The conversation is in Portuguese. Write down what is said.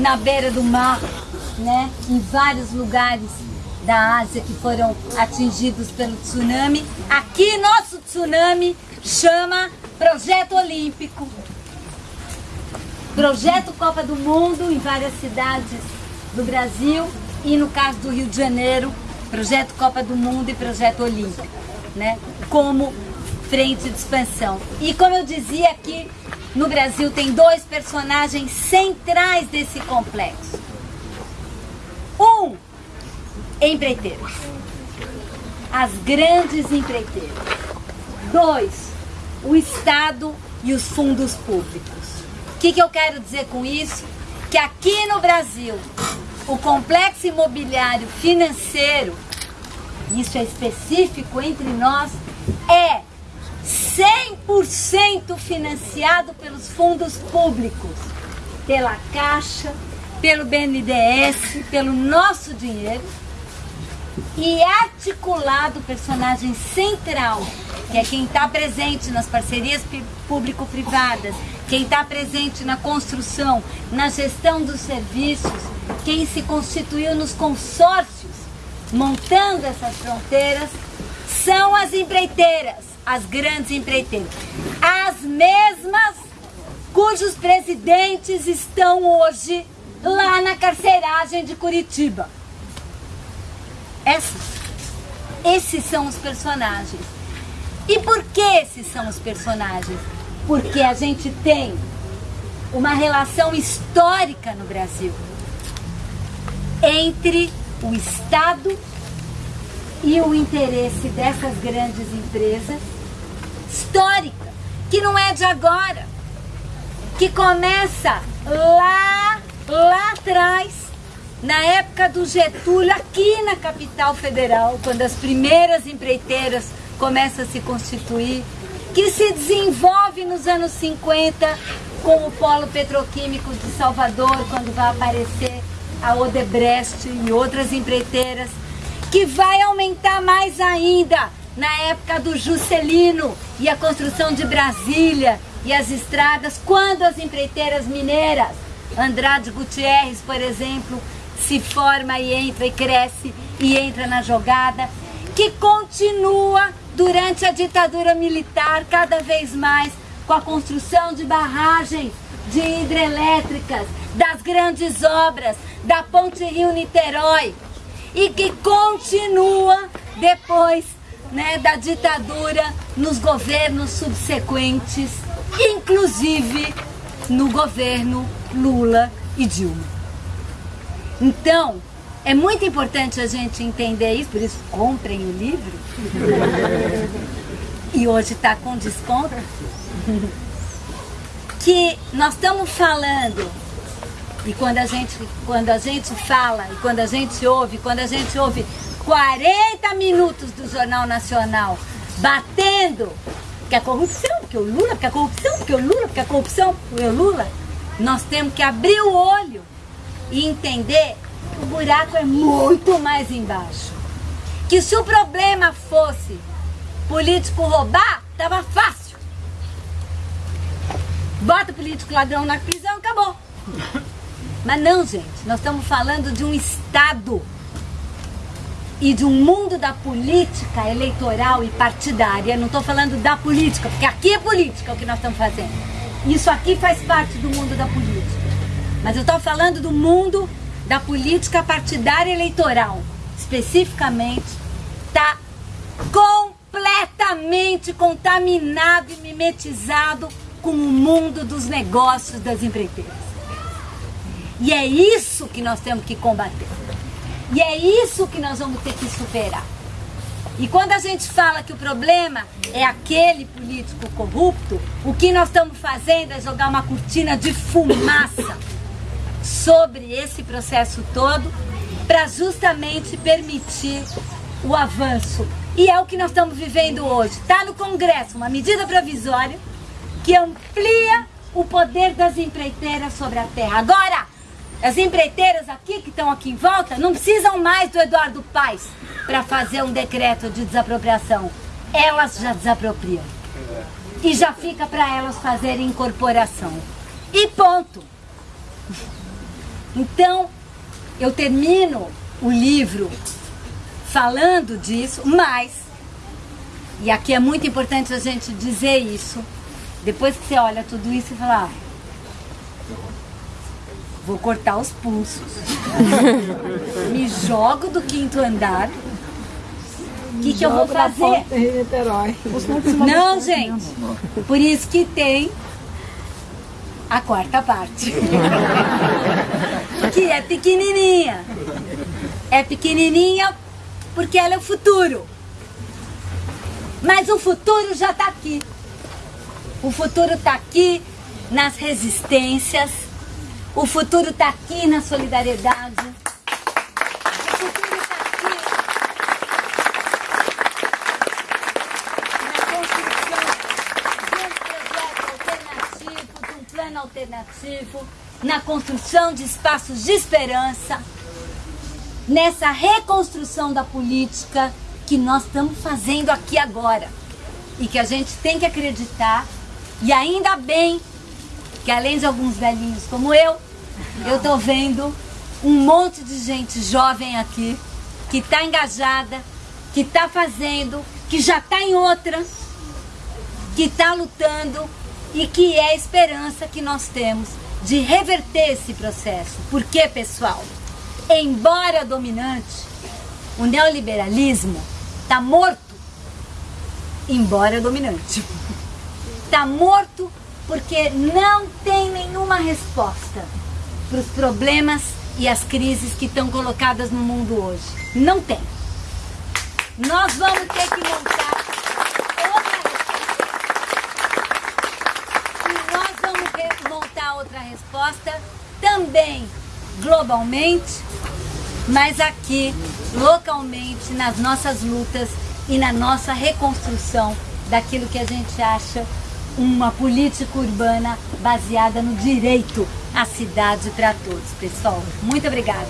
na beira do mar, né? em vários lugares da Ásia que foram atingidos pelo tsunami. Aqui nosso tsunami chama Projeto Olímpico. Projeto Copa do Mundo em várias cidades do Brasil e no caso do Rio de Janeiro, Projeto Copa do Mundo e Projeto Olímpico, né? Como frente de expansão. E como eu dizia aqui, no Brasil tem dois personagens centrais desse complexo. Um, empreiteiros. As grandes empreiteiras. Dois, o Estado e os fundos públicos. O que, que eu quero dizer com isso? Que aqui no Brasil, o complexo imobiliário financeiro, isso é específico entre nós, é 100% financiado pelos fundos públicos, pela Caixa, pelo BNDES, pelo nosso dinheiro e articulado o personagem central, que é quem está presente nas parcerias público-privadas, quem está presente na construção, na gestão dos serviços, quem se constituiu nos consórcios, montando essas fronteiras, são as empreiteiras, as grandes empreiteiras. As mesmas cujos presidentes estão hoje lá na carceragem de Curitiba. Essas, esses são os personagens. E por que esses são os personagens? Porque a gente tem uma relação histórica no Brasil entre o Estado e o interesse dessas grandes empresas histórica, que não é de agora, que começa lá, lá atrás, na época do Getúlio, aqui na capital federal, quando as primeiras empreiteiras começam a se constituir, que se desenvolve nos anos 50 com o polo petroquímico de Salvador, quando vai aparecer a Odebrecht e outras empreiteiras, que vai aumentar mais ainda na época do Juscelino e a construção de Brasília e as estradas, quando as empreiteiras mineiras, Andrade Gutierrez, por exemplo, se forma e entra e cresce e entra na jogada, que continua durante a ditadura militar cada vez mais com a construção de barragens, de hidrelétricas, das grandes obras, da Ponte Rio-Niterói e que continua depois né, da ditadura nos governos subsequentes, inclusive no governo Lula e Dilma. Então, é muito importante a gente entender isso, por isso comprem o livro. e hoje está com desconto. que nós estamos falando, e quando a, gente, quando a gente fala, e quando a gente ouve, quando a gente ouve 40 minutos do Jornal Nacional batendo que a corrupção, porque o Lula, porque a corrupção, porque o Lula, porque a corrupção, porque o Lula, nós temos que abrir o olho e entender que o buraco é muito mais embaixo. Que se o problema fosse político roubar, tava fácil. Bota o político ladrão na prisão, acabou. Mas não, gente, nós estamos falando de um Estado e de um mundo da política eleitoral e partidária. Não estou falando da política, porque aqui é política o que nós estamos fazendo. Isso aqui faz parte do mundo da política. Mas eu estou falando do mundo da política partidária eleitoral. Especificamente, está completamente contaminado e mimetizado com o mundo dos negócios das empreiteiras. E é isso que nós temos que combater. E é isso que nós vamos ter que superar. E quando a gente fala que o problema é aquele político corrupto, o que nós estamos fazendo é jogar uma cortina de fumaça sobre esse processo todo para justamente permitir o avanço. E é o que nós estamos vivendo hoje. Está no Congresso uma medida provisória que amplia o poder das empreiteiras sobre a terra. Agora, as empreiteiras aqui, que estão aqui em volta, não precisam mais do Eduardo Paes para fazer um decreto de desapropriação. Elas já desapropriam. E já fica para elas fazerem incorporação. E ponto. Então, eu termino o livro falando disso, mas, e aqui é muito importante a gente dizer isso, depois que você olha tudo isso e fala, ah, vou cortar os pulsos, me jogo do quinto andar, o que, que eu vou fazer? Não, gente, por isso que tem a quarta parte, que é pequenininha. É pequenininha porque ela é o futuro. Mas o futuro já está aqui. O futuro está aqui nas resistências. O futuro está aqui na solidariedade. O futuro está aqui na construção de um projeto alternativo, de um plano alternativo, na construção de espaços de esperança nessa reconstrução da política que nós estamos fazendo aqui agora. E que a gente tem que acreditar, e ainda bem que além de alguns velhinhos como eu, eu estou vendo um monte de gente jovem aqui, que está engajada, que está fazendo, que já está em outra, que está lutando e que é a esperança que nós temos de reverter esse processo. Por quê, pessoal? embora dominante, o neoliberalismo está morto, embora dominante. Está morto porque não tem nenhuma resposta para os problemas e as crises que estão colocadas no mundo hoje. Não tem. Nós vamos ter que montar outra resposta. E nós vamos montar outra resposta também globalmente, mas aqui, localmente, nas nossas lutas e na nossa reconstrução daquilo que a gente acha uma política urbana baseada no direito à cidade para todos, pessoal. Muito obrigada.